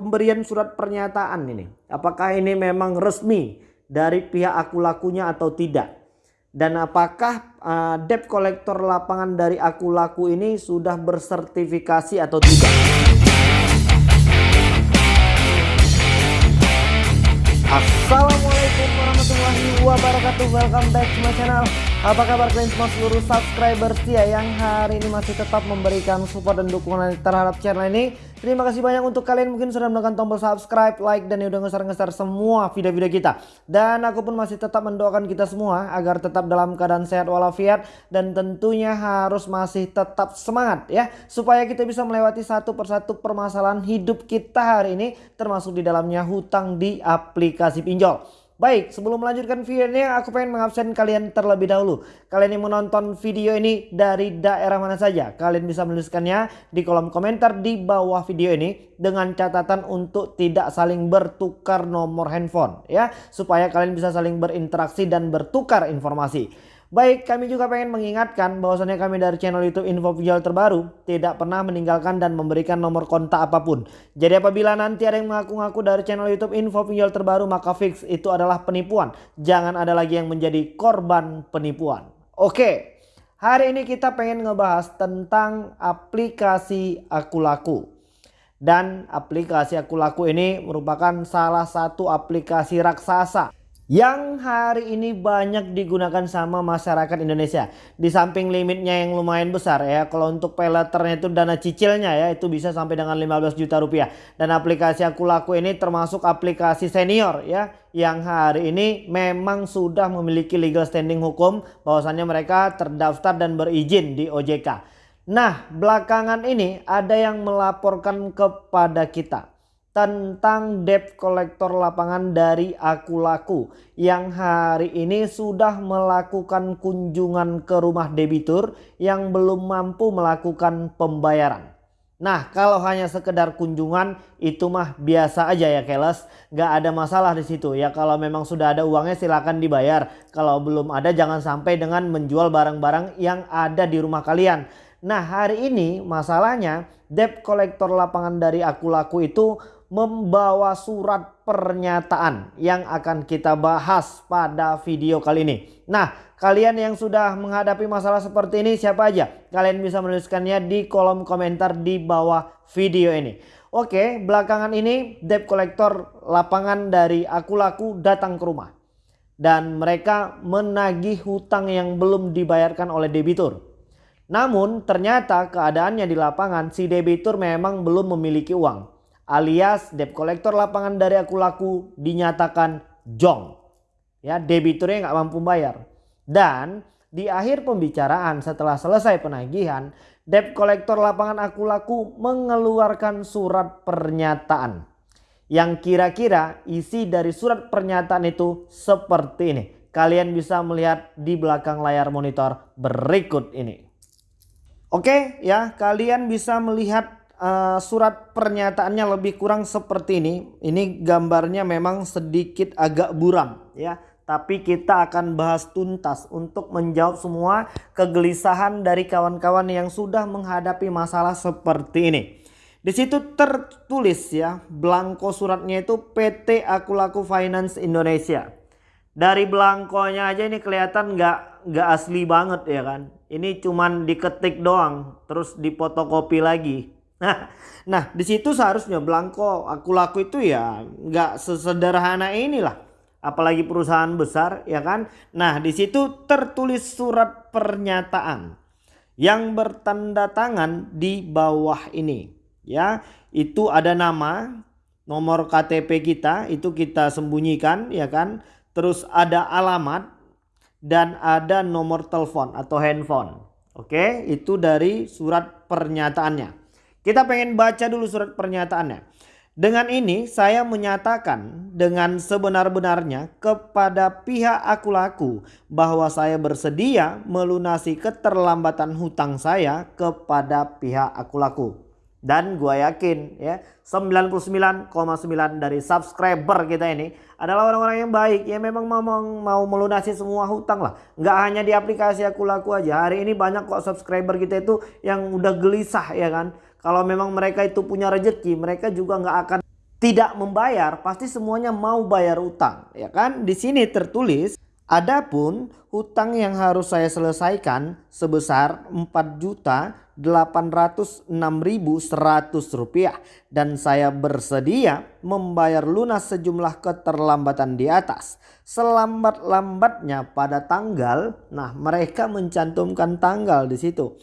pemberian surat pernyataan ini. Apakah ini memang resmi dari pihak aku lakunya atau tidak? Dan apakah uh, debt collector lapangan dari aku laku ini sudah bersertifikasi atau tidak? Assalamualaikum wabarakatuh Welcome back to my channel Apa kabar kalian semua seluruh subscriber setia Yang hari ini masih tetap memberikan support dan dukungan terhadap channel ini Terima kasih banyak untuk kalian mungkin sudah menekan tombol subscribe, like, dan udah ngeser-ngeser semua video-video kita. Dan aku pun masih tetap mendoakan kita semua agar tetap dalam keadaan sehat walafiat. Dan tentunya harus masih tetap semangat ya. Supaya kita bisa melewati satu persatu permasalahan hidup kita hari ini. Termasuk di dalamnya hutang di aplikasi pinjol. Baik, sebelum melanjutkan video ini aku pengen mengabsen kalian terlebih dahulu. Kalian yang menonton video ini dari daerah mana saja, kalian bisa menuliskannya di kolom komentar di bawah video ini dengan catatan untuk tidak saling bertukar nomor handphone ya, supaya kalian bisa saling berinteraksi dan bertukar informasi. Baik, kami juga pengen mengingatkan bahwasannya kami dari channel YouTube Info Pinjol terbaru tidak pernah meninggalkan dan memberikan nomor kontak apa pun. Jadi apabila nanti ada yang mengaku-ngaku dari channel YouTube Info Pinjol terbaru maka fix itu adalah penipuan. Jangan ada lagi yang menjadi korban penipuan. Oke, hari ini kita pengen ngebahas tentang aplikasi Aku Laku. Dan aplikasi Aku Laku ini merupakan salah satu aplikasi raksasa yang hari ini banyak digunakan sama masyarakat Indonesia. Di samping limitnya yang lumayan besar ya, kalau untuk peleternya itu dana cicilnya ya itu bisa sampai dengan 15 juta rupiah. Dan aplikasi aku laku ini termasuk aplikasi senior ya yang hari ini memang sudah memiliki legal standing hukum bahwasannya mereka terdaftar dan berizin di OJK. Nah belakangan ini ada yang melaporkan kepada kita tentang debt kolektor lapangan dari Aku Laku yang hari ini sudah melakukan kunjungan ke rumah debitur yang belum mampu melakukan pembayaran. Nah kalau hanya sekedar kunjungan itu mah biasa aja ya keles gak ada masalah di situ ya kalau memang sudah ada uangnya silahkan dibayar kalau belum ada jangan sampai dengan menjual barang-barang yang ada di rumah kalian. Nah hari ini masalahnya debt kolektor lapangan dari Aku Laku itu membawa surat pernyataan yang akan kita bahas pada video kali ini. Nah, kalian yang sudah menghadapi masalah seperti ini siapa aja? Kalian bisa menuliskannya di kolom komentar di bawah video ini. Oke, belakangan ini debt collector lapangan dari Aku Laku datang ke rumah. Dan mereka menagih hutang yang belum dibayarkan oleh debitur. Namun ternyata keadaannya di lapangan si debitur memang belum memiliki uang alias debt collector lapangan dari aku laku dinyatakan jong. Ya, debiturnya nggak mampu bayar. Dan di akhir pembicaraan setelah selesai penagihan, debt collector lapangan aku laku mengeluarkan surat pernyataan. Yang kira-kira isi dari surat pernyataan itu seperti ini. Kalian bisa melihat di belakang layar monitor berikut ini. Oke ya, kalian bisa melihat uh, surat pernyataannya lebih kurang seperti ini. Ini gambarnya memang sedikit agak buram ya. Tapi kita akan bahas tuntas untuk menjawab semua kegelisahan dari kawan-kawan yang sudah menghadapi masalah seperti ini. Di situ tertulis ya, blanko suratnya itu PT Aku Laku Finance Indonesia. Dari blankonya aja ini kelihatan nggak nggak asli banget ya kan. Ini cuman diketik doang, terus dipotokopi lagi. Nah, nah di situ seharusnya Blanko aku laku itu ya nggak sesederhana inilah. Apalagi perusahaan besar ya kan. Nah di situ tertulis surat pernyataan yang bertanda tangan di bawah ini. Ya itu ada nama, nomor KTP kita itu kita sembunyikan ya kan. Terus ada alamat dan ada nomor telepon atau handphone. Oke itu dari surat pernyataannya. Kita pengen baca dulu surat pernyataannya. Dengan ini saya menyatakan dengan sebenar-benarnya kepada pihak aku laku bahwa saya bersedia melunasi keterlambatan hutang saya kepada pihak aku laku. Dan gue yakin ya 99,9 dari subscriber kita ini adalah orang-orang yang baik yang memang mau, mau melunasi semua hutang lah. Nggak hanya di aplikasi aku laku aja. Hari ini banyak kok subscriber kita itu yang udah gelisah ya kan. Kalau memang mereka itu punya rezeki, mereka juga nggak akan tidak membayar, pasti semuanya mau bayar utang, ya kan? Di sini tertulis, adapun hutang yang harus saya selesaikan sebesar 4 juta Rp806.100 dan saya bersedia membayar lunas sejumlah keterlambatan di atas. Selambat-lambatnya pada tanggal, nah mereka mencantumkan tanggal di situ.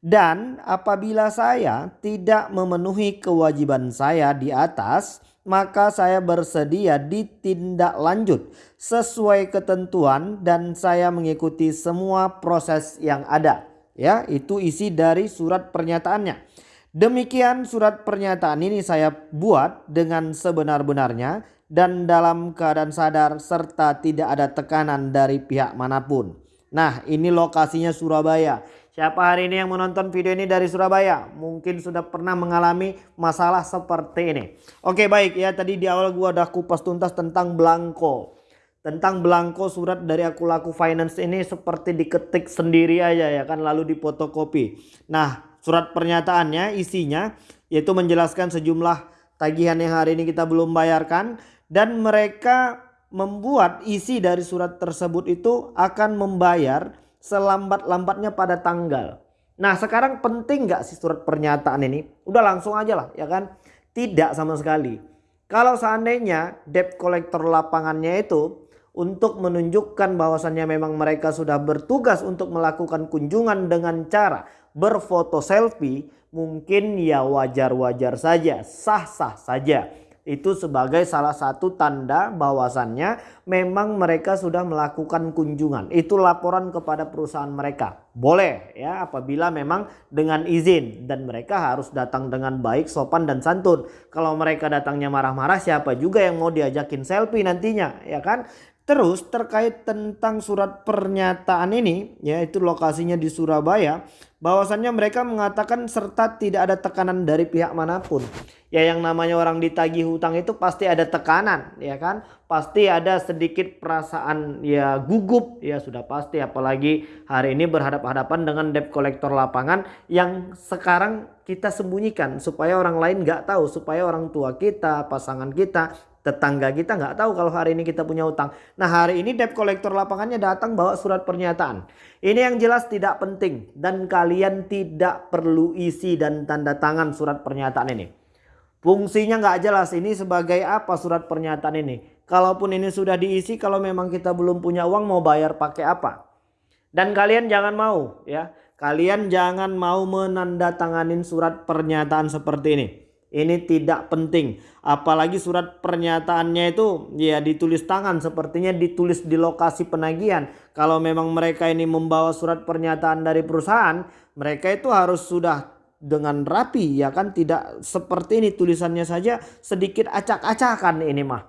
Dan apabila saya tidak memenuhi kewajiban saya di atas, maka saya bersedia ditindak lanjut sesuai ketentuan dan saya mengikuti semua proses yang ada. Ya, itu isi dari surat pernyataannya. Demikian surat pernyataan ini saya buat dengan sebenar-benarnya dan dalam keadaan sadar serta tidak ada tekanan dari pihak mana pun. Nah, ini lokasinya Surabaya. Siapa hari ini yang menonton video ini dari Surabaya? Mungkin sudah pernah mengalami masalah seperti ini. Oke baik ya tadi di awal gua udah kupas tuntas tentang Blanko. Tentang Blanko surat dari aku laku finance ini seperti diketik sendiri aja ya kan lalu dipotokopi. Nah surat pernyataannya isinya yaitu menjelaskan sejumlah tagihan yang hari ini kita belum bayarkan. Dan mereka membuat isi dari surat tersebut itu akan membayar selambat-lambatnya pada tanggal. Nah sekarang penting gak sih surat pernyataan ini? Udah langsung aja lah ya kan. Tidak sama sekali. Kalau seandainya debt collector lapangannya itu untuk menunjukkan bahwasannya memang mereka sudah bertugas untuk melakukan kunjungan dengan cara berfoto selfie mungkin ya wajar-wajar saja, sah-sah saja itu sebagai salah satu tanda bahwasannya memang mereka sudah melakukan kunjungan. Itu laporan kepada perusahaan mereka. Boleh ya apabila memang dengan izin dan mereka harus datang dengan baik, sopan dan santun. Kalau mereka datangnya marah-marah siapa juga yang mau diajakin selfie nantinya ya kan? Terus terkait tentang surat pernyataan ini yaitu lokasinya di Surabaya bahwasannya mereka mengatakan serta tidak ada tekanan dari pihak mana pun. Ya yang namanya orang ditagih hutang itu pasti ada tekanan ya kan. Pasti ada sedikit perasaan ya gugup ya sudah pasti apalagi hari ini berhadapan-hadapan dengan debt collector lapangan yang sekarang kita sembunyikan supaya orang lain nggak tahu supaya orang tua kita pasangan kita tetangga kita nggak tahu kalau hari ini kita punya utang. Nah hari ini debt collector lapangannya datang bawa surat pernyataan. Ini yang jelas tidak penting dan kalian tidak perlu isi dan tanda tangan surat pernyataan ini. Fungsinya nggak jelas ini sebagai apa surat pernyataan ini. Kalaupun ini sudah diisi kalau memang kita belum punya uang mau bayar pakai apa. Dan kalian jangan mau ya. Kalian jangan mau menandatanganin surat pernyataan seperti ini ini tidak penting. Apalagi surat pernyataannya itu ya ditulis tangan sepertinya ditulis di lokasi penagihan. Kalau memang mereka ini membawa surat pernyataan dari perusahaan mereka itu harus sudah dengan rapi ya kan? Tidak seperti ini tulisannya saja sedikit acak-acakan ini mah.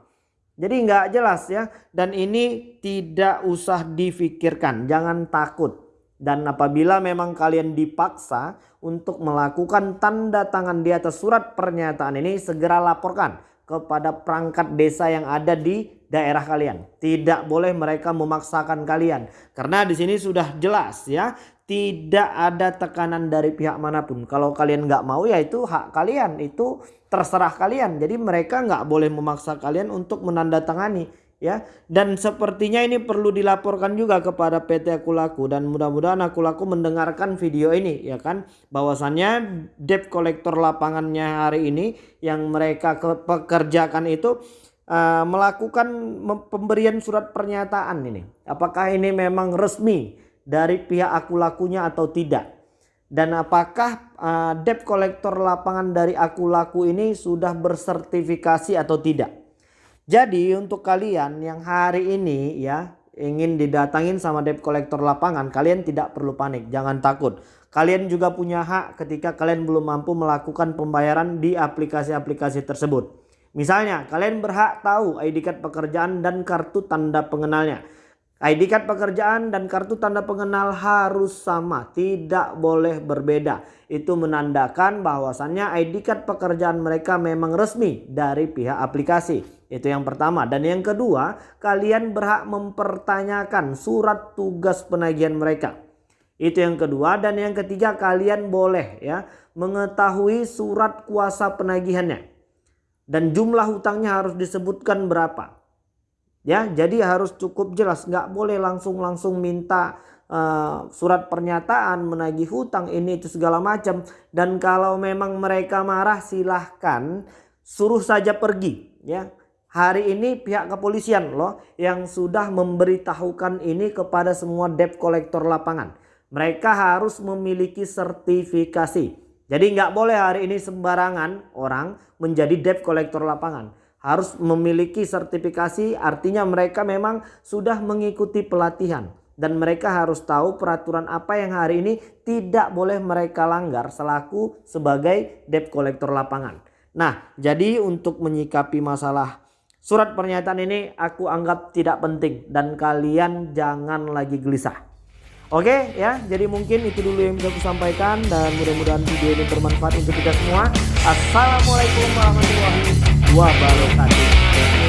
Jadi nggak jelas ya. Dan ini tidak usah difikirkan. Jangan takut dan apabila memang kalian dipaksa untuk melakukan tanda tangan di atas surat pernyataan ini segera laporkan kepada perangkat desa yang ada di daerah kalian. Tidak boleh mereka memaksakan kalian. Karena di sini sudah jelas ya. Tidak ada tekanan dari pihak mana pun. Kalau kalian nggak mau ya itu hak kalian. Itu terserah kalian. Jadi mereka nggak boleh memaksa kalian untuk menandatangani ya dan sepertinya ini perlu dilaporkan juga kepada PT Akulaku dan mudah-mudahan Akulaku mendengarkan video ini ya kan? Bahwasannya debt collector lapangannya hari ini yang mereka pekerjakan itu uh, melakukan pemberian surat pernyataan ini. Apakah ini memang resmi dari pihak Akulakunya atau tidak? Dan apakah uh, debt collector lapangan dari Akulaku ini sudah bersertifikasi atau tidak jadi untuk kalian yang hari ini ya ingin didatangin sama debt collector lapangan, kalian tidak perlu panik, jangan takut. Kalian juga punya hak ketika kalian belum mampu melakukan pembayaran di aplikasi-aplikasi tersebut. Misalnya, kalian berhak tahu ID card pekerjaan dan kartu tanda pengenalnya. ID card pekerjaan dan kartu tanda pengenal harus sama, tidak boleh berbeda. Itu menandakan bahwasannya ID card pekerjaan mereka memang resmi dari pihak aplikasi. Itu yang pertama. Dan yang kedua, kalian berhak mempertanyakan surat tugas penagihan mereka. Itu yang kedua dan yang ketiga kalian boleh ya mengetahui surat kuasa penagihannya. dan jumlah hutangnya harus disebutkan berapa. Ya, jadi harus cukup jelas, nggak boleh langsung-langsung minta uh, surat pernyataan menagih hutang ini itu segala macam. Dan kalau memang mereka marah silahkan suruh saja pergi. Ya, hari ini pihak kepolisian loh yang sudah memberitahukan ini kepada semua debt collector lapangan. Mereka harus memiliki sertifikasi. Jadi nggak boleh hari ini sembarangan orang menjadi debt collector lapangan harus memiliki sertifikasi artinya mereka memang sudah mengikuti pelatihan dan mereka harus tahu peraturan apa yang hari ini tidak boleh mereka langgar selaku sebagai debt collector lapangan. Nah, jadi untuk menyikapi masalah surat pernyataan ini aku anggap tidak penting dan kalian jangan lagi gelisah. Oke ya, jadi mungkin itu dulu yang bisa aku sampaikan dan mudah-mudahan video ini bermanfaat untuk kita semua. Assalamualaikum warahmatullahi wabarakatuh